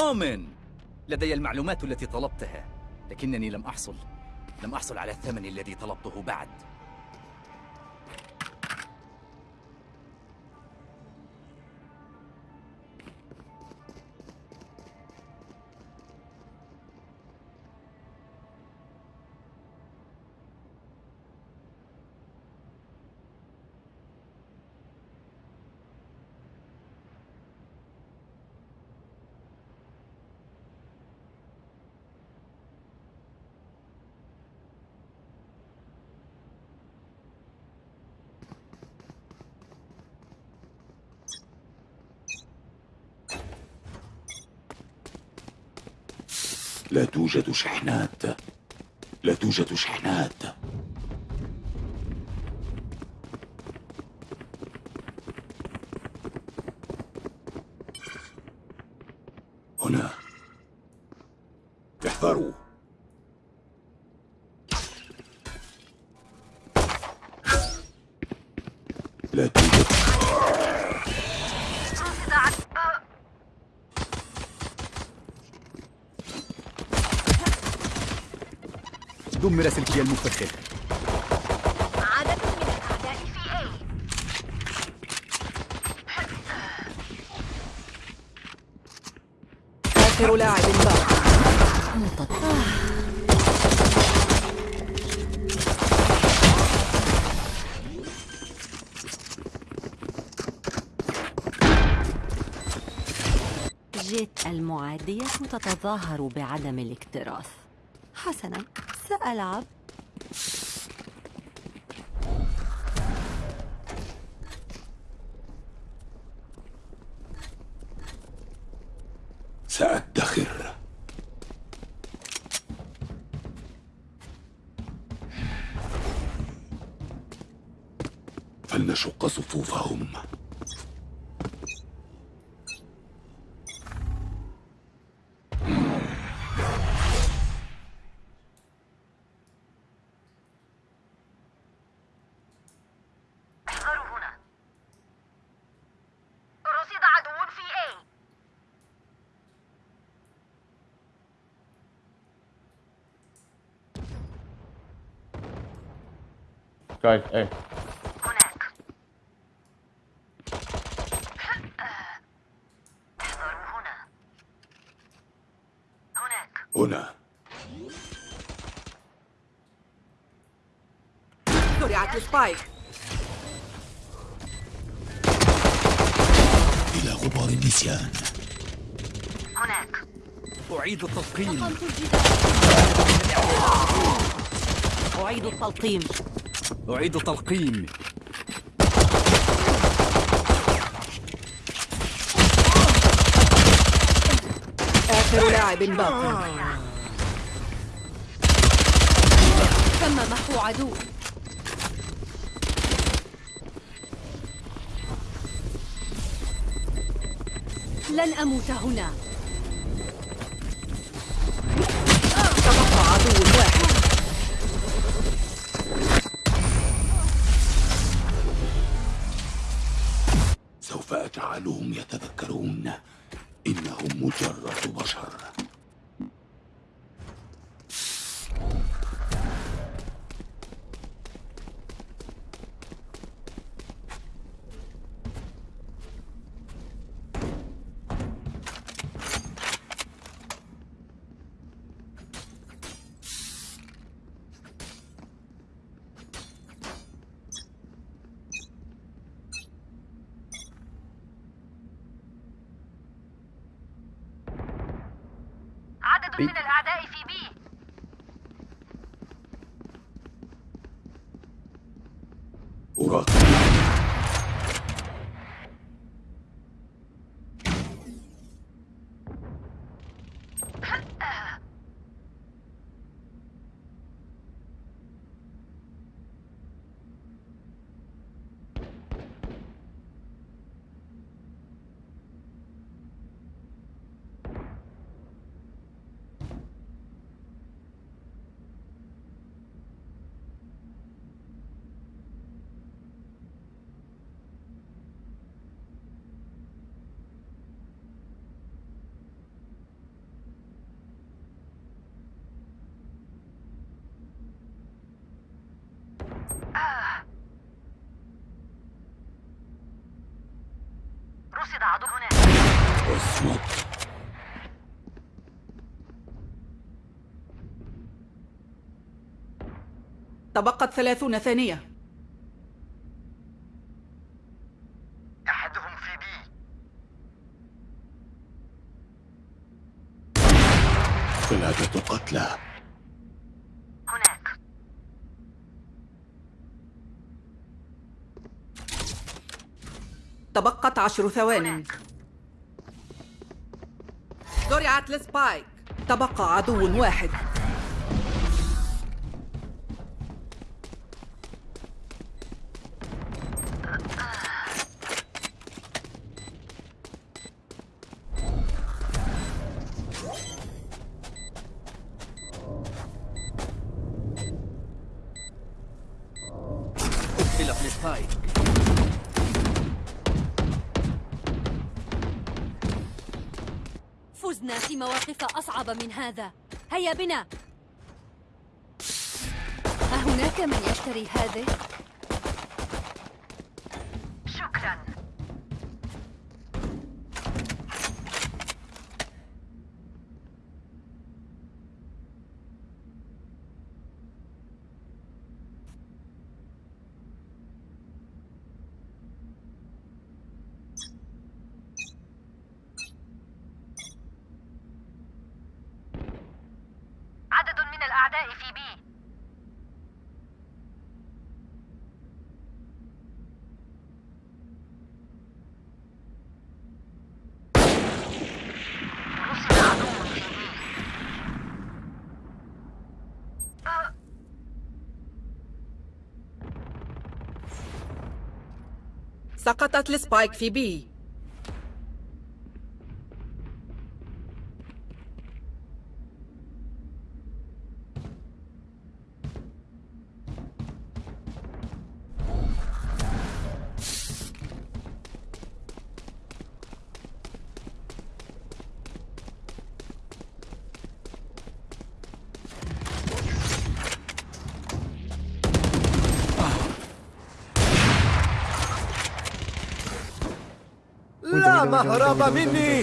أومن لدي المعلومات التي طلبتها لكنني لم أحصل لم أحصل على الثمن الذي طلبته بعد. توجد شحنات. لا توجد شحنات. هنا. احذروا. لا توجد دمر سلكي المفخر عدد من الأعداء في A. آخر لاعب باق جيت المعادية تتظاهر بعدم الاكتراث. حسنا. سألعب سأدخر فلنشق صفوفهم احذروا هنا رصد عدو في A Guys, hey. هناك. احذروا هنا هناك هنا زرعت السبايك. إلى غبار النسيان. هناك. أعيد التلقيم. أعيد التلقيم. أعيد التلقيم آخر لاعب باق. تم محو عدو. لن أموت هنا. تبقى عدو. واحد سوف تبقت ثلاثون ثانية. أحدهم في بي. ثلاثة قتلى. هناك. تبقت عشر ثوان زرعت لسبايك تبقى عدو واحد. من هذا هيا بنا أهناك من يشتري هذه؟ شكرا عدد من الأعداء في B رصد عدو في B آه، سقطت ال spike في B. لا مهرب مني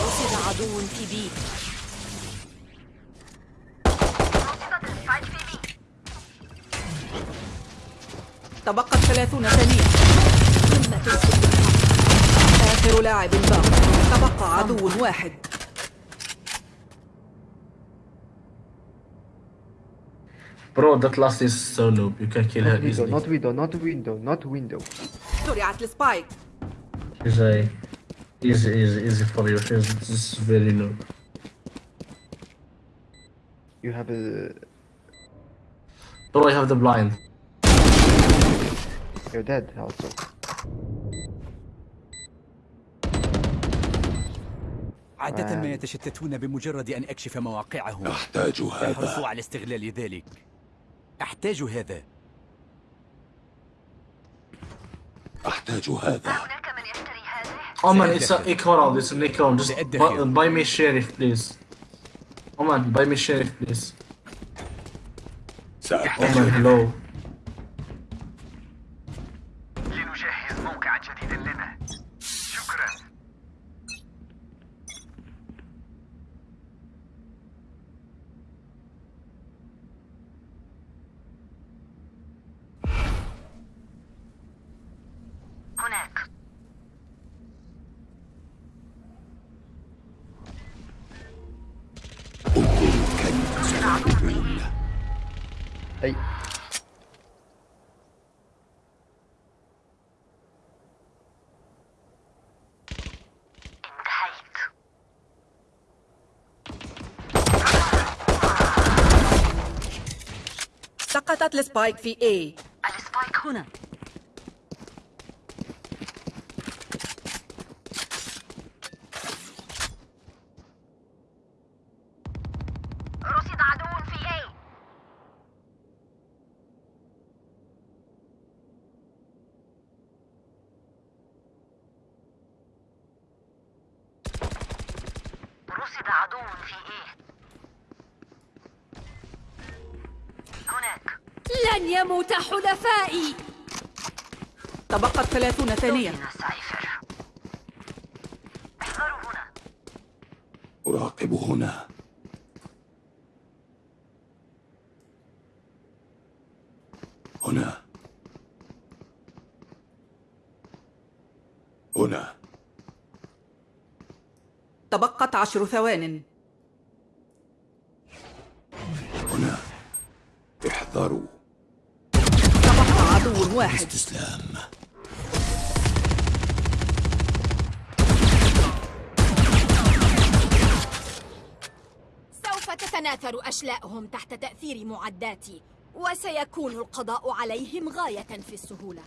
رصد عدو في بي السبايك تبقت ثلاثون ثانية قمة آخر لاعب باق تبقى عدو واحد Bro, that last is so noob. You can kill her Not window, easily. not window, not window, not window. زرعت لسبايك She's a easy, easy, easy for you. She's just very noob. You have a. Bro, I have the blind. You're dead also. عادة ما آه. يتشتتون بمجرد أن أكشف مواقعهم أحتاج هذا يحرصوا على استغلال ذلك أحتاج هذا أحتاج هذا هذه Oh man, it's a equal. It's an equal. Just سأدخل. buy, buy me sheriff, please. Oh man, buy me sheriff, please. Oh سأحتاج سقطت لسبايك في اي السبايك هنا رصد عدو في A رصد عدو في A هناك لن يموت حلفائي تبقت ثلاثون ثانية. أراقب هنا. هنا. هنا. تبقت عشر ثوان. هنا. احذروا. تبقى عدو واحد. استسلام تتناثر أشلاءهم تحت تأثير معداتي وسيكون القضاء عليهم غاية في السهولة.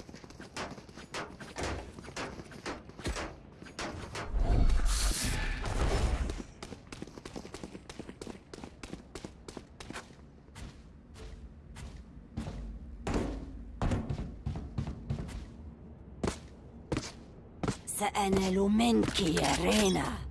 سأنال منك يا رينا.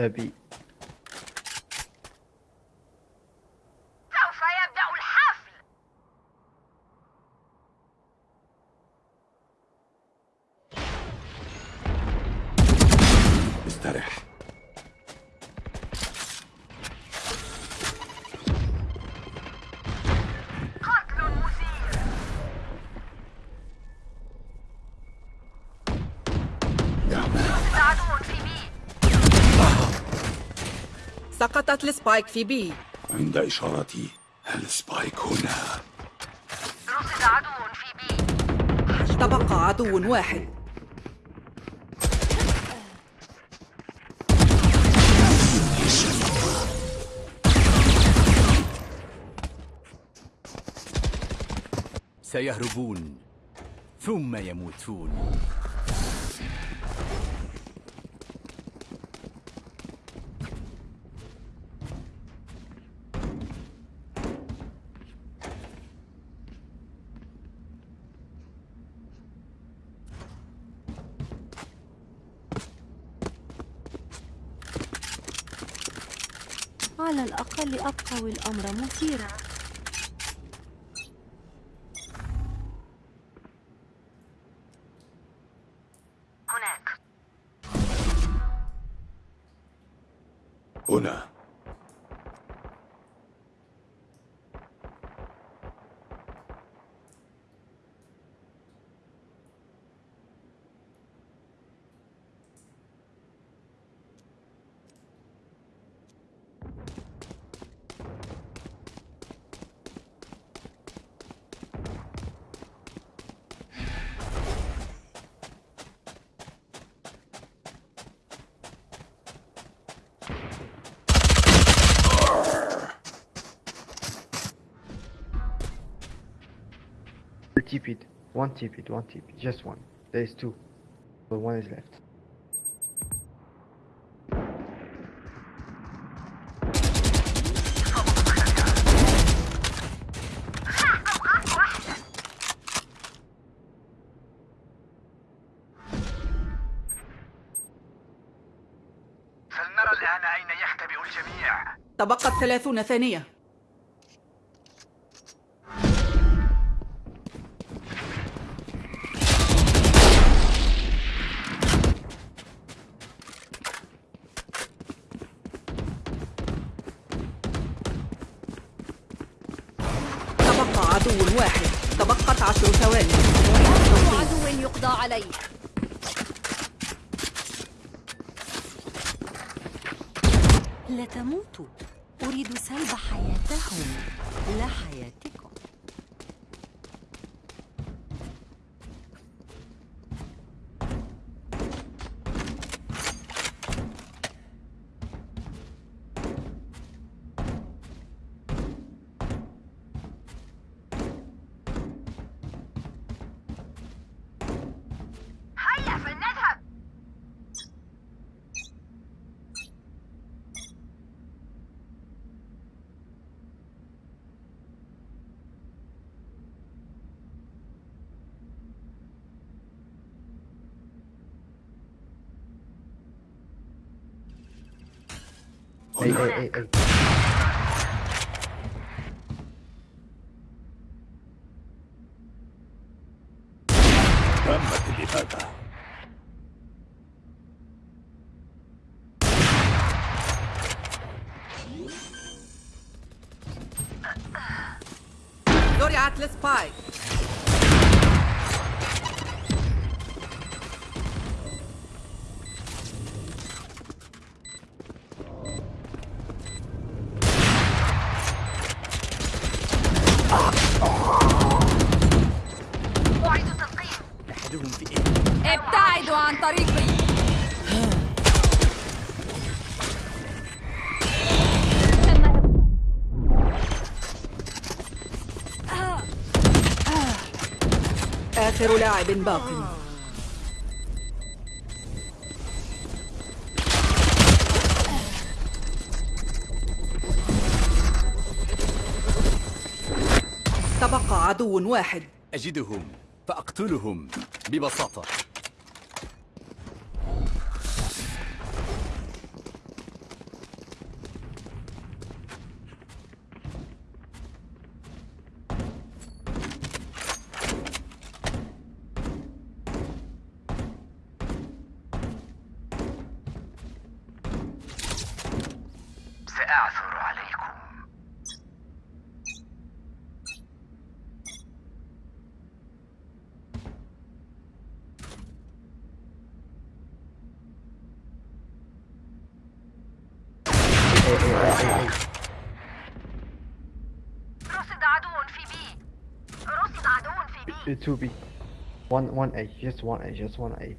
二逼 سقطت ال spike في B. عند إشارتي هل spike هنا؟ رصد عدو في B. تبقى عدو واحد. سيهربون ثم يموتون. أبقى والأمر You TP'd. One TP'd, one TP'd. Just one. There is two. But one is left. فلنرى الآن أين يختبئ الجميع تبقت ثلاثون ثانية تبقى عدو واحد تبقت عشر ثواني كل عدو يقضى عليه لا تموتوا أريد سلب حياتهم لا حياتكم هيا فلنذهب A, هنا A, A, لاعب باق تبقى عدو واحد. أجدهم فأقتلهم ببساطة. two B. One one A, just one A, just one A.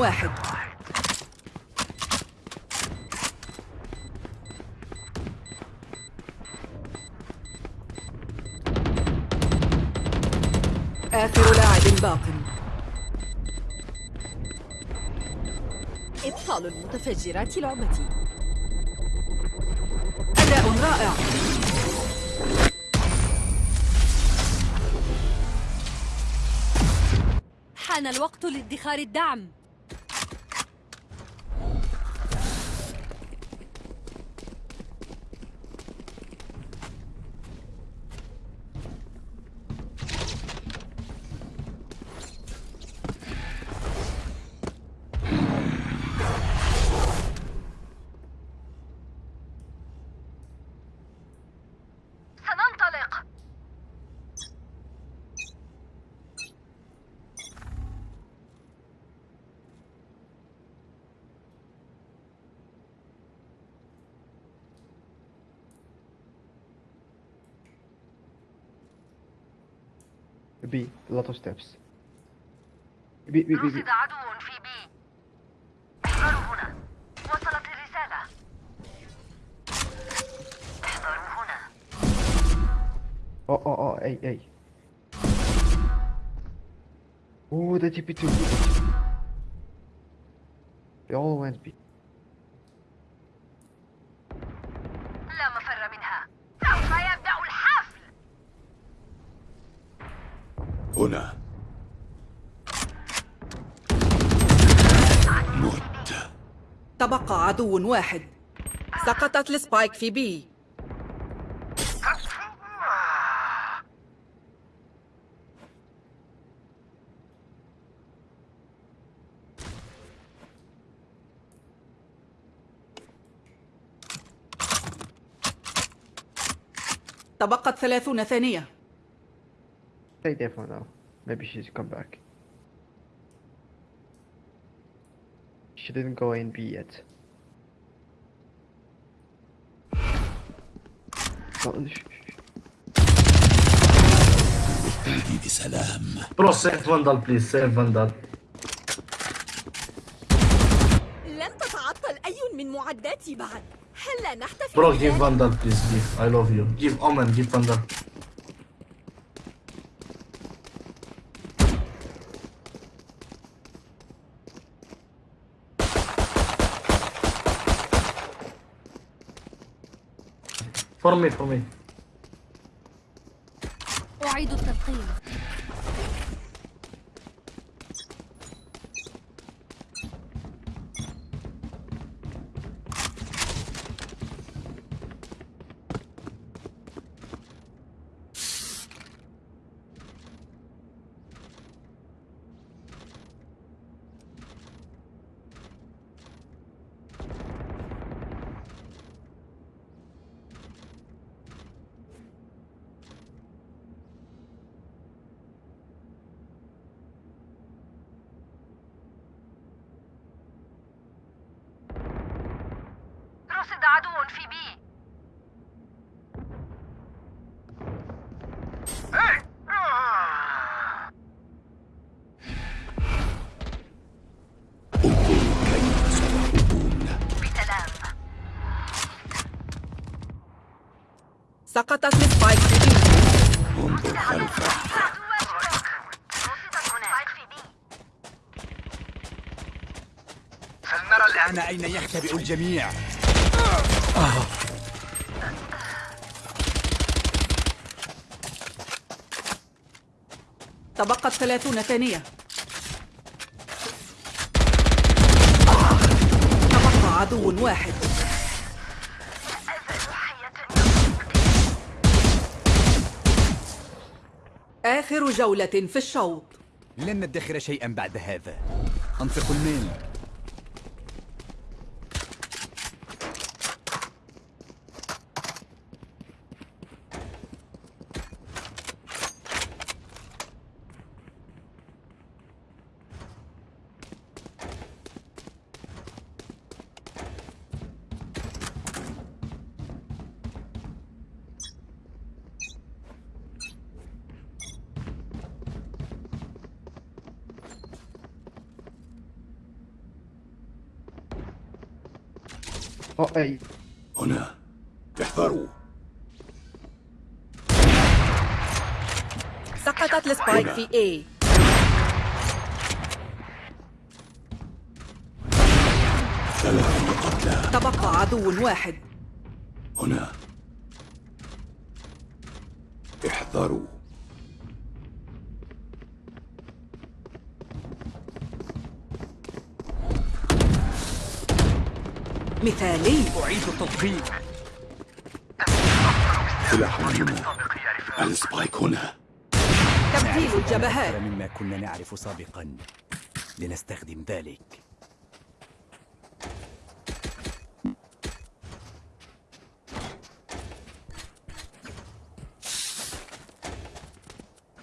واحد. آخر لاعب باق. إبطال المتفجرات لعبتي أداء رائع. حان الوقت لادخار الدعم. 13 تابس بي بي بي رصد عدو في بي. احذروا هنا. وصلت الرسالة. احذروا TP2. They all went B. هنا. مت. تبقى عدو واحد. سقطت السبايك في بي. تبقت ثلاثون ثانية. Stay there for now. Maybe she's come back. She didn't go in B yet. No, sh- sh- عندي بسلام برو سيف فاندال بليز سيف فاندال لن تتعطل أي من معداتي بعد هلا نحتفل برو بذلك؟ جيف فاندال بليز جيف اي لوف يو جيف اومن جيف فاندال Por mí, por mí. فلنرى الآن أين يختبئ الجميع؟ تبقت ثلاثون ثانية. تبقى عدو واحد. آخر جولة في الشوط. لن ندخر شيئا بعد هذا. أنفق المال Oh, hey. هنا احذروا سقطت السبايك في A ثلاث قتلى تبقى عدو واحد. هنا. احذروا. مثالي. أعيد التضخيم سلاح هنا السبايك هنا. تبديل الجبهات. مما كنا نعرف سابقا. لنستخدم ذلك.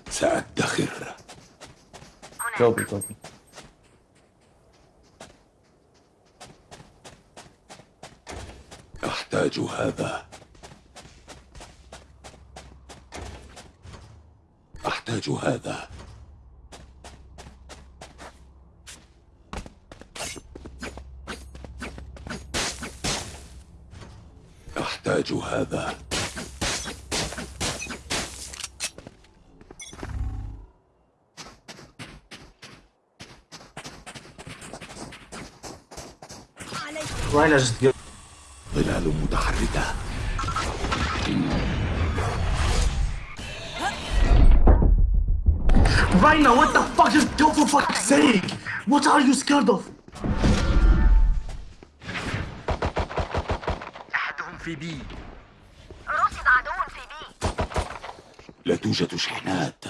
سأدخر. go, go. أحتاج هذا. أحتاج هذا أحتاج هذا? ظلال متحركة Right now, what the fuck? Just go for fuck's sake! What are you scared of? أحدهم في بي رصد عدو في بي لا توجد شحنات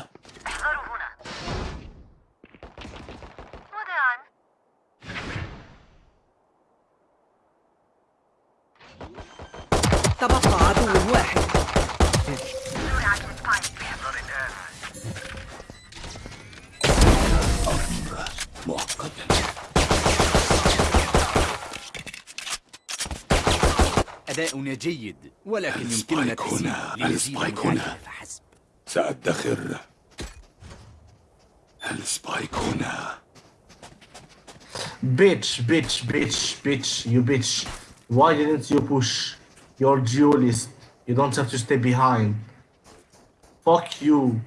جيد ولكن السبايك يمكننا هنا، تسيير لنزيد السبايك المعادلة هنا. فحسب سأدخر السبايك هنا Bitch, bitch, bitch, bitch, you bitch. Why didn't you push? You're duelist. You don't have to stay behind. Fuck you.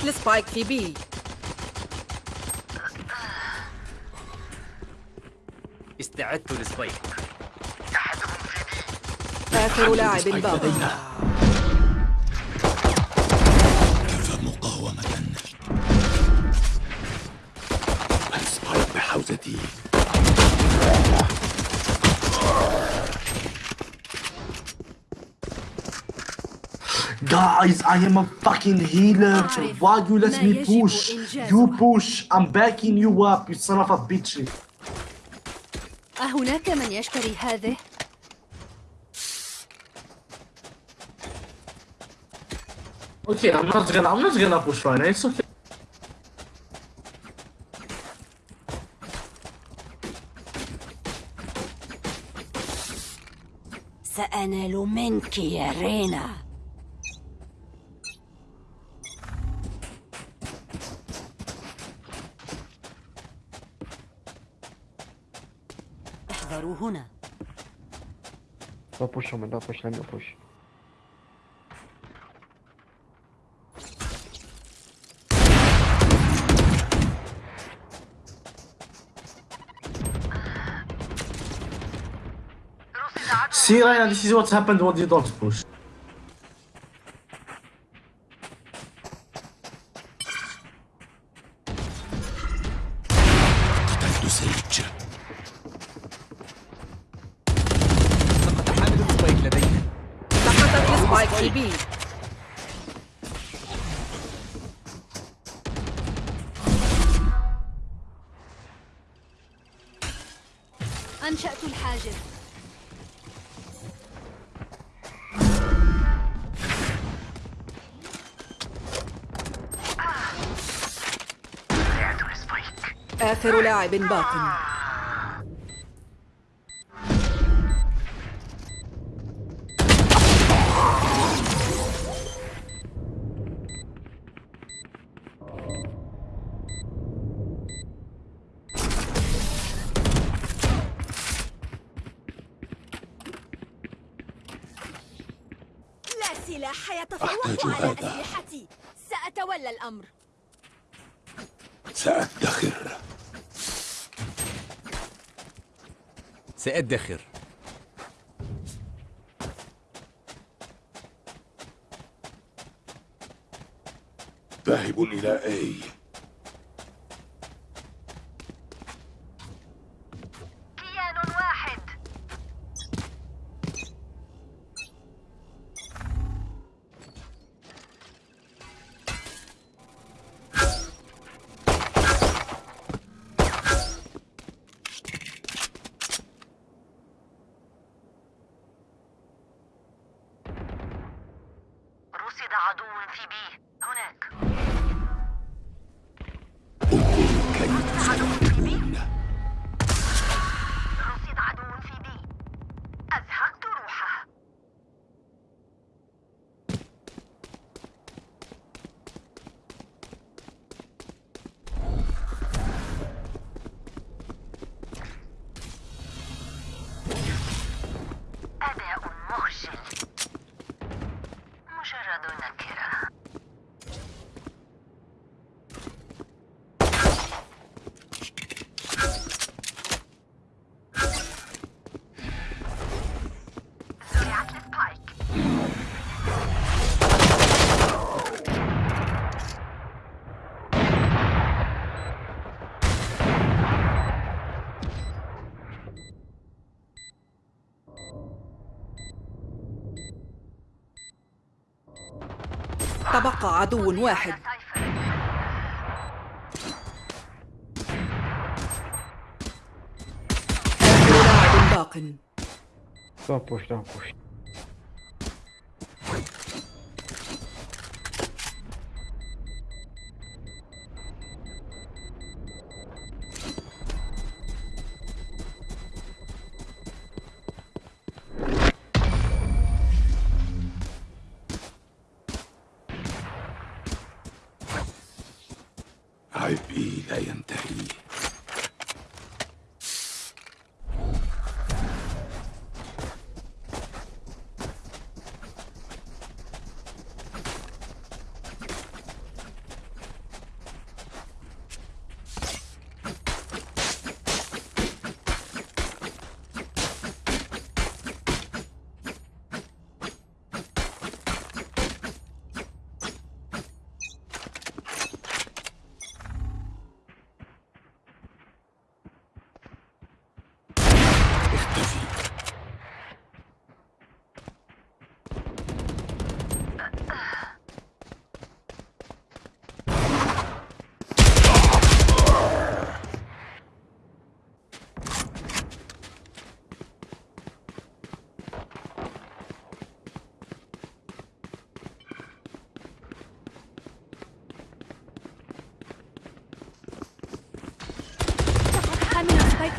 سقطت السبايك في بي استعدت للسبايك آخر لاعب باق Guys, I am a fucking healer. Why you let me push? You push. I'm backing you up, you son of a bitch. أهناك من يشتري هذه؟ Okay, I'm not gonna. I'm not gonna push right now. It's okay. سأنال منك يا رينا احذروا هنا Don't push Omen, don't push, let me push. رصد عدو See, Ryan, this is what happened when you don't push. آخر لاعب باق سأدخر ذاهب إلى أي؟ تبقى عدو واحد آخر لاعب باق Don't push, don't push.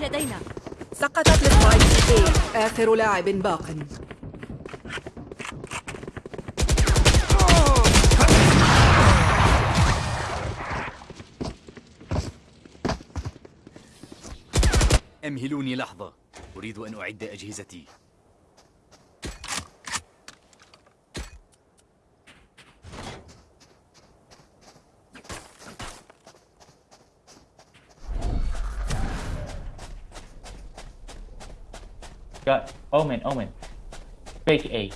لدينا. سقطت السبايك A آخر لاعب باق. أمهلوني لحظة. أريد أن أعد أجهزتي. Got Omen, Omen. Fake A.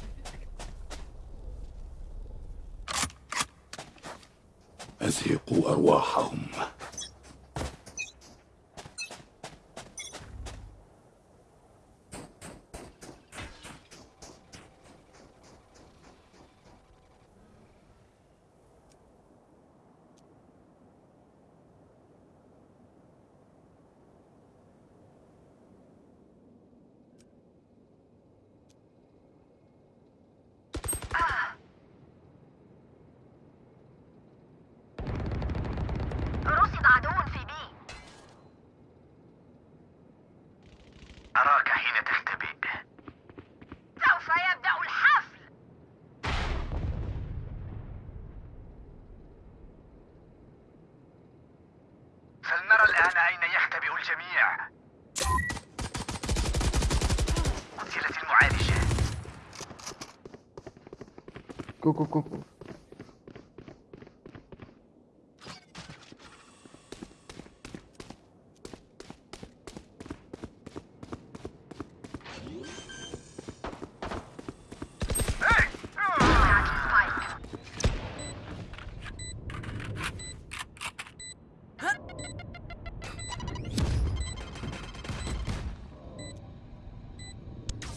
Go, go, go, go.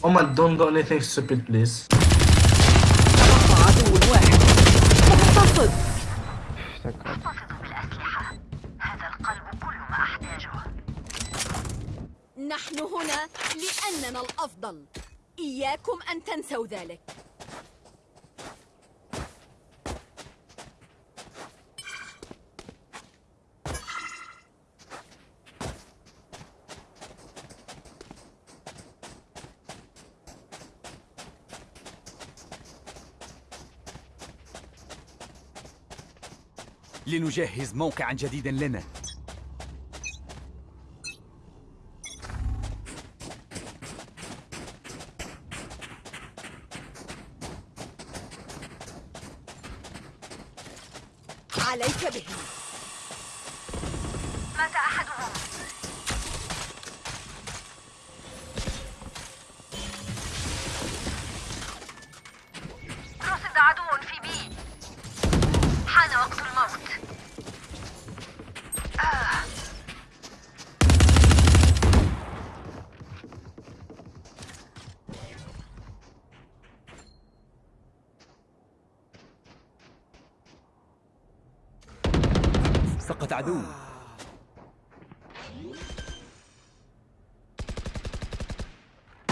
Oman, don't do anything stupid, please. إياكم أن تنسوا ذلك. لنجهز موقعا جديدا لنا. سقط عدو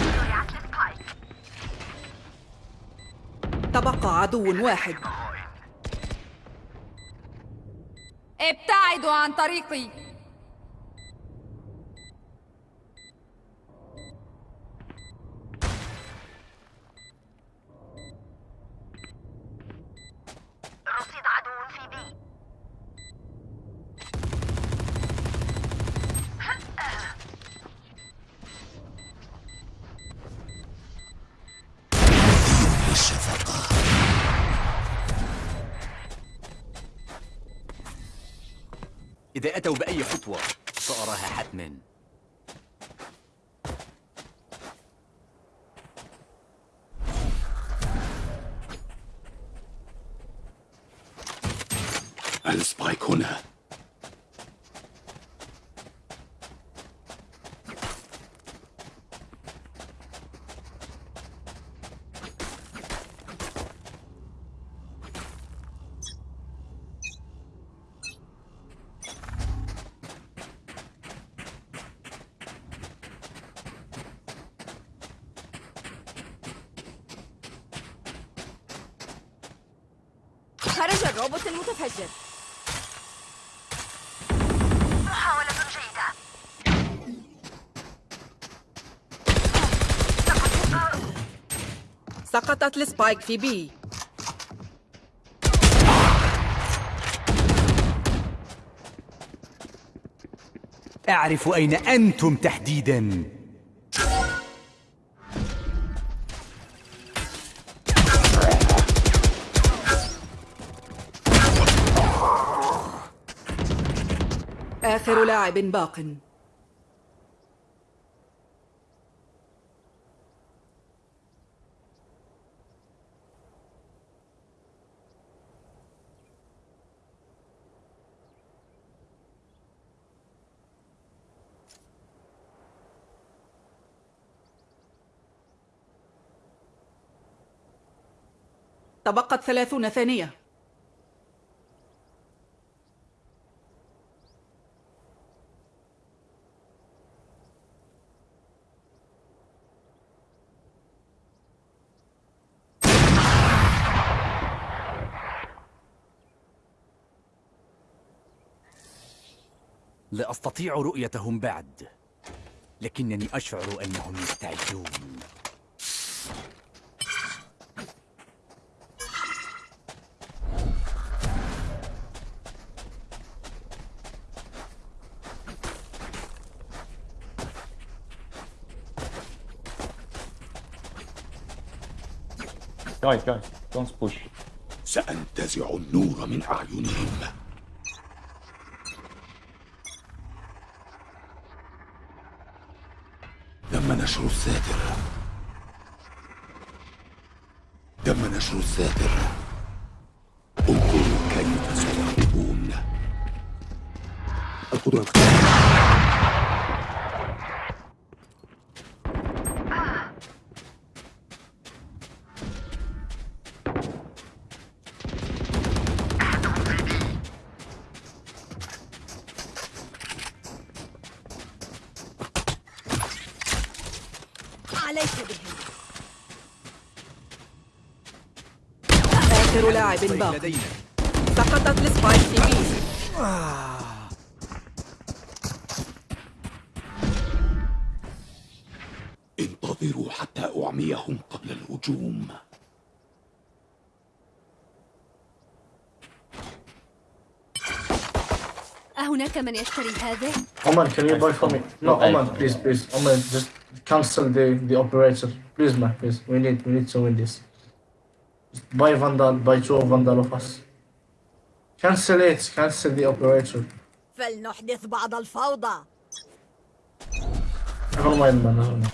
زرعت السبايك تبقى عدو واحد. ابتعدوا عن طريقي رصيد عدو في بي إذا أتوا بأي خطوة؟ فأراها حتما. سقطت السبايك في بي. أعرف أين أنتم تحديدا. آخر لاعب باق. تبقت ثلاثون ثانية. لا أستطيع رؤيتهم بعد لكنني أشعر أنهم يستعدون Guys, guys, don't push. سأنتزع النور من أعينهم. تم نشر الساتر. تم نشر الساتر. انظروا كيف سيهربون القدرة لاعب باق سقطت السبايك في بي انتظروا حتى أعميهم قبل الهجوم أهناك من يشتري هذا؟ Oman, can you buy for me? No. Oman, please, please. Oman, just cancel the, the operator. Please, man, please. We need, we need to win this. buy Vandal buy two Vandal وفاس cancel it cancel the Operator فلنحدث بعض الفوضى. قبل ما يضمن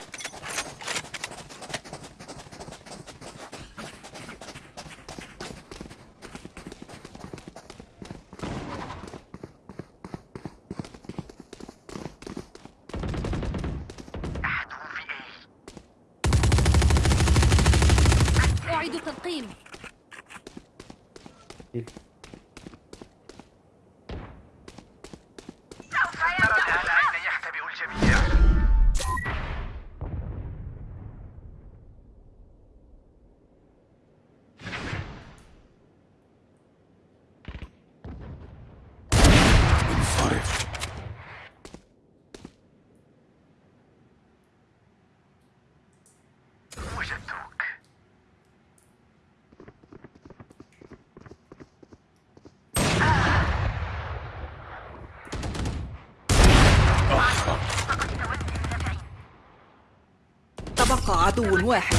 عدو واحد.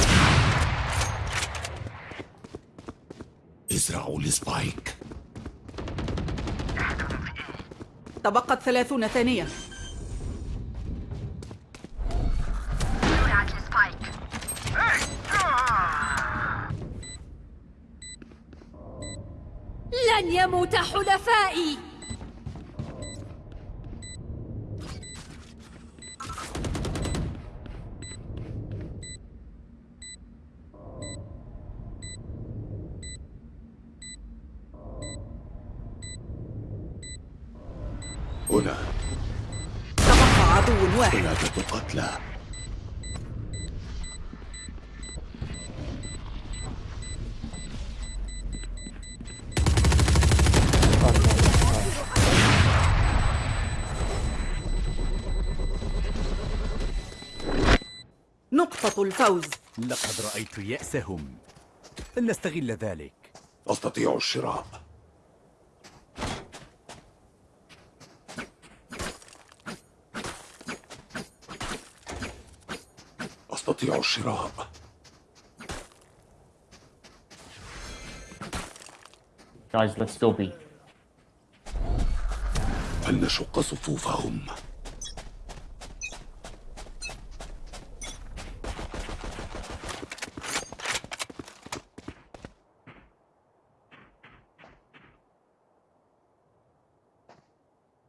ازرعوا السبايك تبقت ثلاثون ثانية. لن يموت حلفائي. الفوز. لقد رأيت يأسهم. فلنستغل ذلك. أستطيع الشراء. أستطيع الشراء. Guys, let's go B. فلنشق صفوفهم؟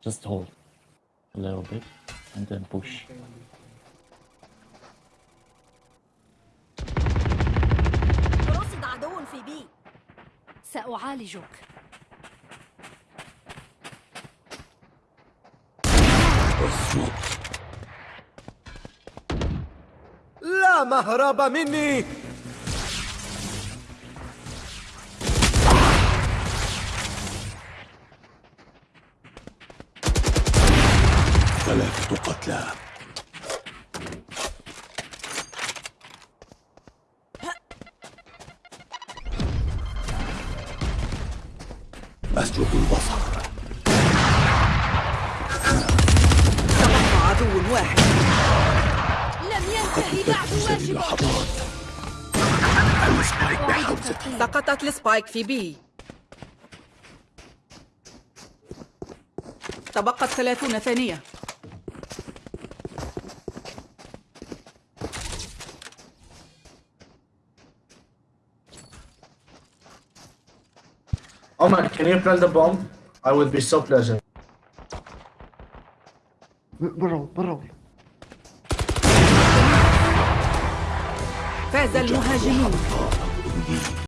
Just hold. A little bit. And then push. رصد عدو في بي. سأعالجك. لا مهرب مني. السبايك في بي تبقت ثلاثون ثانية Oman, can you plant the bomb? I would be so pleasant. برا برا فاز المهاجمون